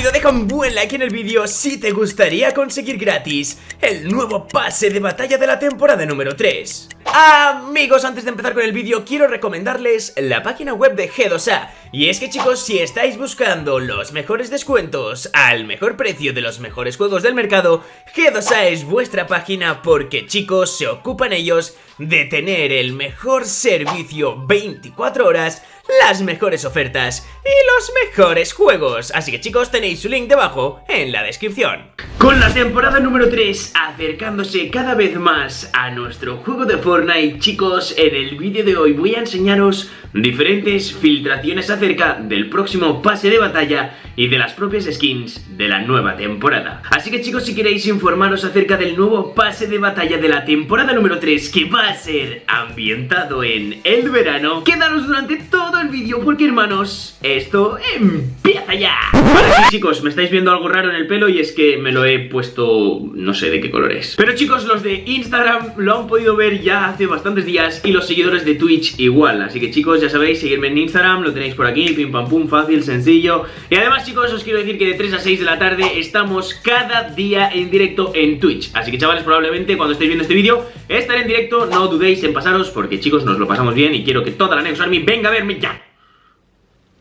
rápido, deja un buen like en el vídeo si te gustaría conseguir gratis el nuevo pase de batalla de la temporada número 3. Amigos, antes de empezar con el vídeo quiero recomendarles la página web de G2A Y es que chicos, si estáis buscando los mejores descuentos al mejor precio de los mejores juegos del mercado G2A es vuestra página porque chicos, se ocupan ellos de tener el mejor servicio 24 horas las mejores ofertas y los mejores juegos. Así que chicos, tenéis su link debajo en la descripción. Con la temporada número 3 acercándose cada vez más a nuestro juego de Fortnite, chicos, en el vídeo de hoy voy a enseñaros diferentes filtraciones acerca del próximo pase de batalla y de las propias skins de la nueva temporada. Así que chicos, si queréis informaros acerca del nuevo pase de batalla de la temporada número 3 que va a ser ambientado en el verano, quedaros durante todo el vídeo porque hermanos, esto empieza ya. Vale, sí chicos, me estáis viendo algo raro en el pelo y es que me lo he puesto, no sé de qué color es. Pero chicos, los de Instagram lo han podido ver ya hace bastantes días y los seguidores de Twitch igual. Así que chicos, ya sabéis, seguirme en Instagram, lo tenéis por aquí, pim pam pum, fácil, sencillo. Y además chicos, os quiero decir que de 3 a 6 de la tarde estamos cada día en directo en Twitch. Así que chavales, probablemente cuando estéis viendo este vídeo estaré en directo, no dudéis en pasaros porque chicos, nos lo pasamos bien y quiero que toda la Neos Army venga a verme ya.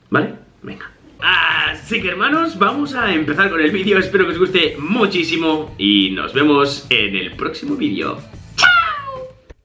¿Vale? Venga. Así que hermanos, vamos a empezar con el vídeo, espero que os guste muchísimo y nos vemos en el próximo vídeo.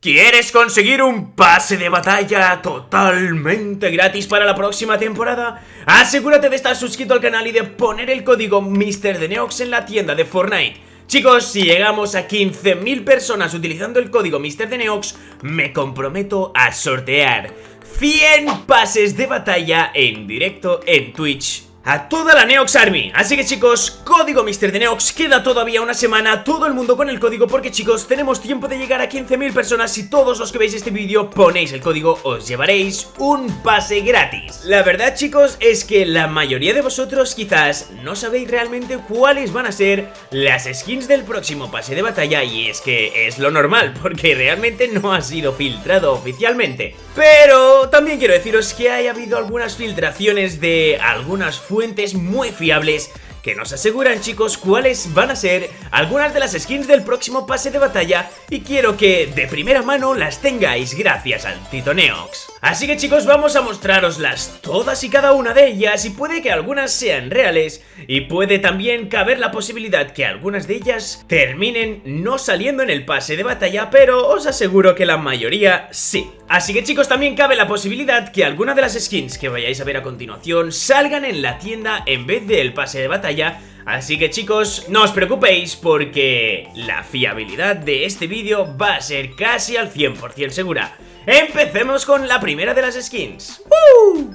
¿Quieres conseguir un pase de batalla totalmente gratis para la próxima temporada? Asegúrate de estar suscrito al canal y de poner el código MrDeneox en la tienda de Fortnite. Chicos, si llegamos a 15.000 personas utilizando el código MrDeneox, me comprometo a sortear 100 pases de batalla en directo en Twitch a toda la Neox Army. Así que chicos, código Mister de Neox. Queda todavía una semana, todo el mundo con el código Porque chicos, tenemos tiempo de llegar a 15.000 personas. Si todos los que veis este vídeo ponéis el código Os llevaréis un pase gratis. La verdad chicos, es que la mayoría de vosotros quizás no sabéis realmente cuáles van a ser Las skins del próximo pase de batalla. Y es que es lo normal, porque realmente no ha sido filtrado oficialmente. Pero también quiero deciros que haya habido algunas filtraciones de algunas fuentes muy fiables que nos aseguran chicos cuáles van a ser algunas de las skins del próximo pase de batalla y quiero que de primera mano las tengáis gracias al Tito Neox. Así que chicos vamos a mostraroslas todas y cada una de ellas y puede que algunas sean reales y puede también caber la posibilidad que algunas de ellas terminen no saliendo en el pase de batalla pero os aseguro que la mayoría sí. Así que chicos también cabe la posibilidad que alguna de las skins que vayáis a ver a continuación salgan en la tienda en vez del pase de batalla. Así que chicos, no os preocupéis porque la fiabilidad de este vídeo va a ser casi al 100% segura. Empecemos con la primera de las skins.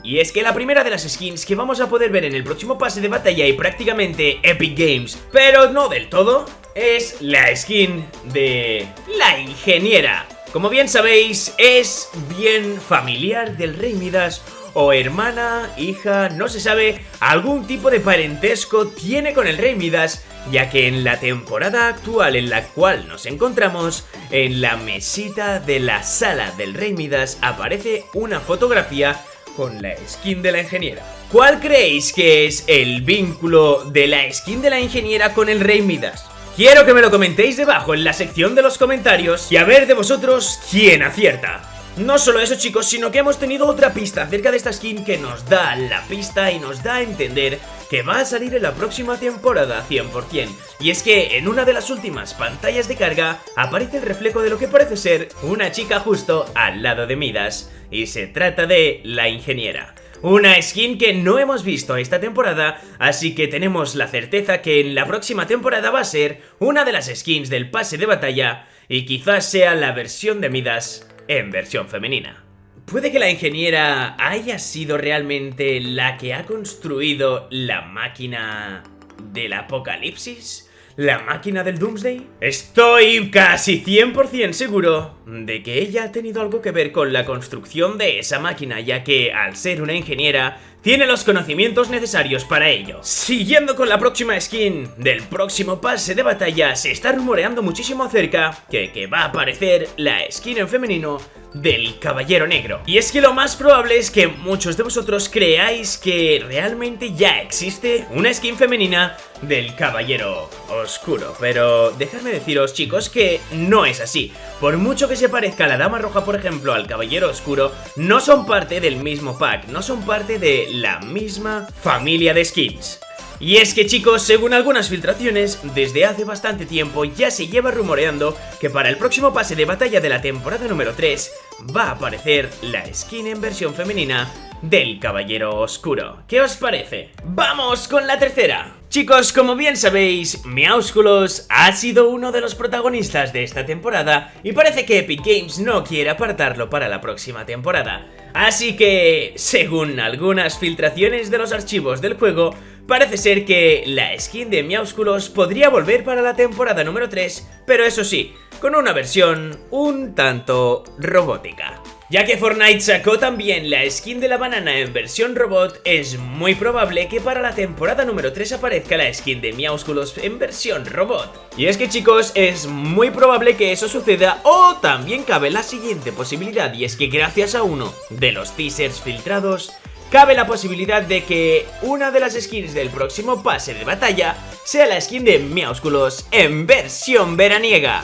Y es que la primera de las skins que vamos a poder ver en el próximo pase de batalla y prácticamente Epic Games Pero no del todo, es la skin de la ingeniera Como bien sabéis, es bien familiar del Rey Midas o hermana, hija, no se sabe, algún tipo de parentesco tiene con el Rey Midas, ya que en la temporada actual en la cual nos encontramos, en la mesita de la sala del Rey Midas aparece una fotografía con la skin de la ingeniera. ¿Cuál creéis que es el vínculo de la skin de la ingeniera con el Rey Midas? Quiero que me lo comentéis debajo en la sección de los comentarios y a ver de vosotros quién acierta. No solo eso chicos, sino que hemos tenido otra pista acerca de esta skin que nos da la pista y nos da a entender que va a salir en la próxima temporada 100%. Y es que en una de las últimas pantallas de carga aparece el reflejo de lo que parece ser una chica justo al lado de Midas. Y se trata de la ingeniera. Una skin que no hemos visto esta temporada, así que tenemos la certeza que en la próxima temporada va a ser una de las skins del pase de batalla y quizás sea la versión de Midas en versión femenina. ¿Puede que la ingeniera haya sido realmente la que ha construido la máquina del apocalipsis? ¿La máquina del Doomsday? Estoy casi 100% seguro de que ella ha tenido algo que ver con la construcción de esa máquina, ya que al ser una ingeniera tiene los conocimientos necesarios para ello. Siguiendo con la próxima skin del próximo pase de batalla, se está rumoreando muchísimo acerca que, que va a aparecer la skin en femenino del Caballero Negro. Y es que lo más probable es que muchos de vosotros creáis que realmente ya existe una skin femenina del Caballero Oscuro. Pero dejadme deciros chicos que no es así. Por mucho que se parezca la Dama Roja por ejemplo al Caballero Oscuro, no son parte del mismo pack, no son parte de la misma familia de skins. Y es que chicos, según algunas filtraciones, desde hace bastante tiempo ya se lleva rumoreando que para el próximo pase de batalla de la temporada número 3 va a aparecer la skin en versión femenina del Caballero Oscuro. ¿Qué os parece? ¡Vamos con la tercera! Chicos, como bien sabéis, Meowsculos ha sido uno de los protagonistas de esta temporada y parece que Epic Games no quiere apartarlo para la próxima temporada. Así que, según algunas filtraciones de los archivos del juego, Parece ser que la skin de Miausculos podría volver para la temporada número 3, pero eso sí, con una versión un tanto robótica. Ya que Fortnite sacó también la skin de la banana en versión robot, es muy probable que para la temporada número 3 aparezca la skin de Miausculos en versión robot. Y es que chicos, es muy probable que eso suceda o también cabe la siguiente posibilidad y es que gracias a uno de los teasers filtrados, cabe la posibilidad de que una de las skins del próximo pase de batalla sea la skin de Miausculos en versión veraniega.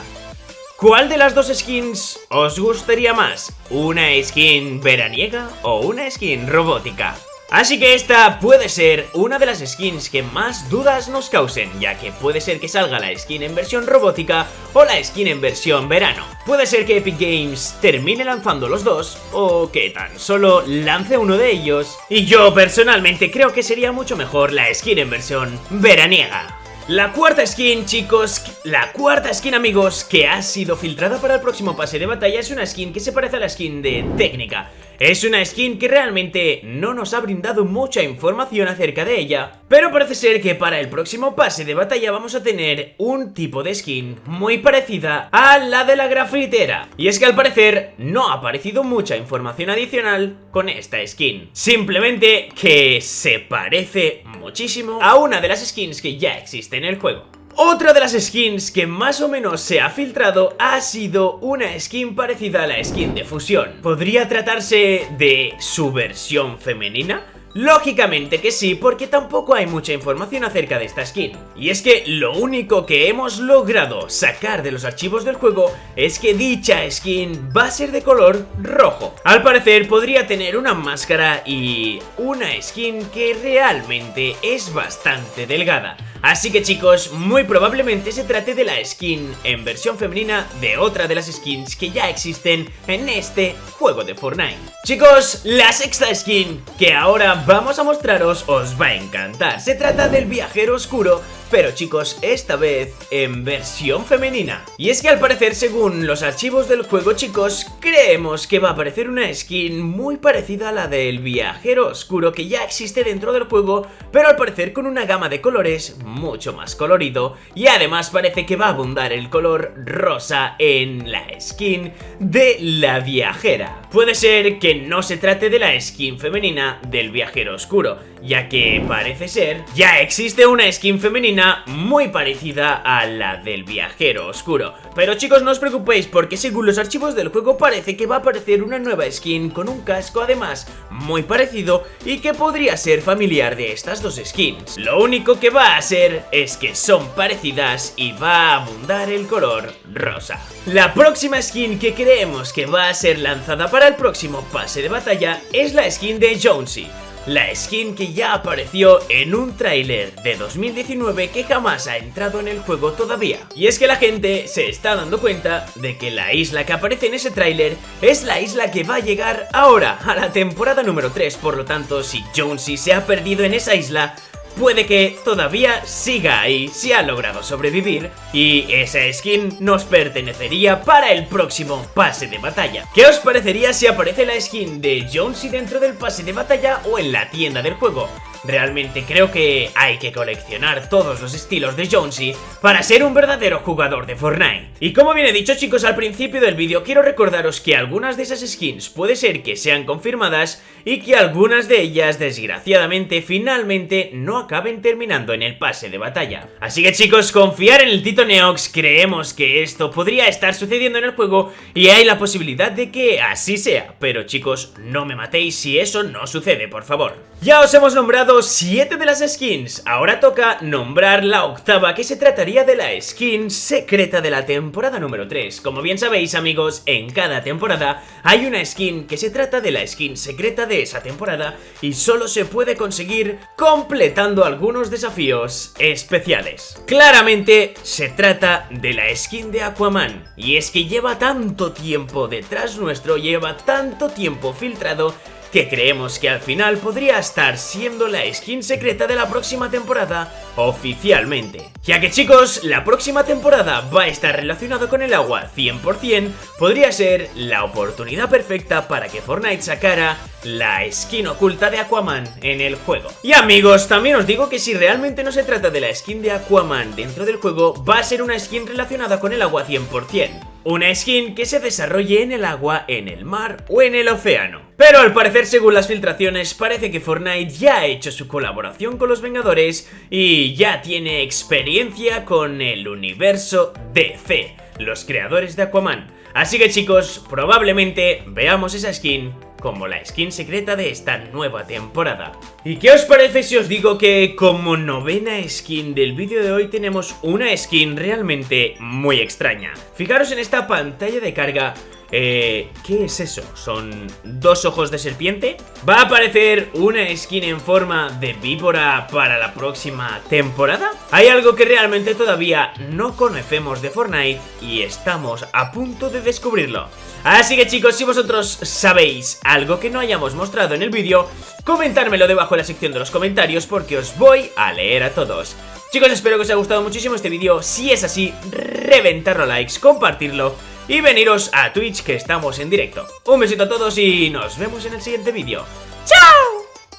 ¿Cuál de las dos skins os gustaría más? ¿Una skin veraniega o una skin robótica? Así que esta puede ser una de las skins que más dudas nos causen, ya que puede ser que salga la skin en versión robótica o la skin en versión verano. Puede ser que Epic Games termine lanzando los dos, o que tan solo lance uno de ellos, y yo personalmente creo que sería mucho mejor la skin en versión veraniega. La cuarta skin, chicos, la cuarta skin, amigos, que ha sido filtrada para el próximo pase de batalla es una skin que se parece a la skin de técnica. Es una skin que realmente no nos ha brindado mucha información acerca de ella, pero parece ser que para el próximo pase de batalla vamos a tener un tipo de skin muy parecida a la de la grafitera. Y es que al parecer no ha aparecido mucha información adicional con esta skin. Simplemente que se parece muchísimo a una de las skins que ya existe en el juego. Otra de las skins que más o menos se ha filtrado ha sido una skin parecida a la skin de fusión. ¿Podría tratarse de su versión femenina? Lógicamente que sí, porque tampoco hay mucha información acerca de esta skin. Y es que lo único que hemos logrado sacar de los archivos del juego es que dicha skin va a ser de color rojo. Al parecer podría tener una máscara y una skin que realmente es bastante delgada. Así que chicos, muy probablemente se trate de la skin en versión femenina de otra de las skins que ya existen en este juego de Fortnite. Chicos, la sexta skin que ahora vamos a mostraros os va a encantar. Se trata del viajero oscuro pero chicos, esta vez en versión femenina. Y es que al parecer, según los archivos del juego, chicos, creemos que va a aparecer una skin muy parecida a la del viajero oscuro que ya existe dentro del juego, pero al parecer con una gama de colores mucho más colorido y además parece que va a abundar el color rosa en la skin de la viajera. Puede ser que no se trate de la skin femenina del viajero oscuro, ya que parece ser ya existe una skin femenina muy parecida a la del viajero oscuro. Pero chicos no os preocupéis porque según los archivos del juego parece que va a aparecer una nueva skin con un casco además muy parecido y que podría ser familiar de estas dos skins. Lo único que va a hacer es que son parecidas y va a abundar el color rosa. La próxima skin que creemos que va a ser lanzada para el próximo pase de batalla es la skin de Jonesy la skin que ya apareció en un tráiler de 2019 que jamás ha entrado en el juego todavía. Y es que la gente se está dando cuenta de que la isla que aparece en ese tráiler es la isla que va a llegar ahora, a la temporada número 3, por lo tanto si Jonesy se ha perdido en esa isla, puede que todavía siga ahí si ha logrado sobrevivir y esa skin nos pertenecería para el próximo pase de batalla. ¿Qué os parecería si aparece la skin de Jonesy dentro del pase de batalla o en la tienda del juego? Realmente creo que hay que coleccionar todos los estilos de Jonesy para ser un verdadero jugador de Fortnite. Y como bien he dicho chicos al principio del vídeo, quiero recordaros que algunas de esas skins puede ser que sean confirmadas y que algunas de ellas desgraciadamente finalmente no acaben terminando en el pase de batalla. Así que chicos, confiar en el Tito Neox, creemos que esto podría estar sucediendo en el juego y hay la posibilidad de que así sea, pero chicos, no me matéis si eso no sucede, por favor. Ya os hemos nombrado 7 de las skins, ahora toca nombrar la octava que se trataría de la skin secreta de la temporada número 3. Como bien sabéis amigos, en cada temporada hay una skin que se trata de la skin secreta de esa temporada y solo se puede conseguir completando algunos desafíos especiales. Claramente se trata de la skin de Aquaman y es que lleva tanto tiempo detrás nuestro, lleva tanto tiempo filtrado que creemos que al final podría estar siendo la skin secreta de la próxima temporada oficialmente. Ya que chicos, la próxima temporada va a estar relacionado con el agua 100%, podría ser la oportunidad perfecta para que Fortnite sacara la skin oculta de Aquaman en el juego. Y amigos, también os digo que si realmente no se trata de la skin de Aquaman dentro del juego, va a ser una skin relacionada con el agua 100%. Una skin que se desarrolle en el agua, en el mar o en el océano. Pero al parecer, según las filtraciones, parece que Fortnite ya ha hecho su colaboración con los Vengadores y ya tiene experiencia con el universo DC, los creadores de Aquaman. Así que chicos, probablemente veamos esa skin como la skin secreta de esta nueva temporada. ¿Y qué os parece si os digo que como novena skin del vídeo de hoy tenemos una skin realmente muy extraña? Fijaros en esta pantalla de carga eh, ¿Qué es eso? ¿Son dos ojos de serpiente? ¿Va a aparecer una skin en forma de víbora para la próxima temporada? Hay algo que realmente todavía no conocemos de Fortnite y estamos a punto de descubrirlo. Así que chicos, si vosotros sabéis algo que no hayamos mostrado en el vídeo, comentármelo debajo en la sección de los comentarios porque os voy a leer a todos. Chicos, espero que os haya gustado muchísimo este vídeo. Si es así, reventarlo likes, compartirlo y veniros a Twitch que estamos en directo. Un besito a todos y nos vemos en el siguiente vídeo. ¡Chao!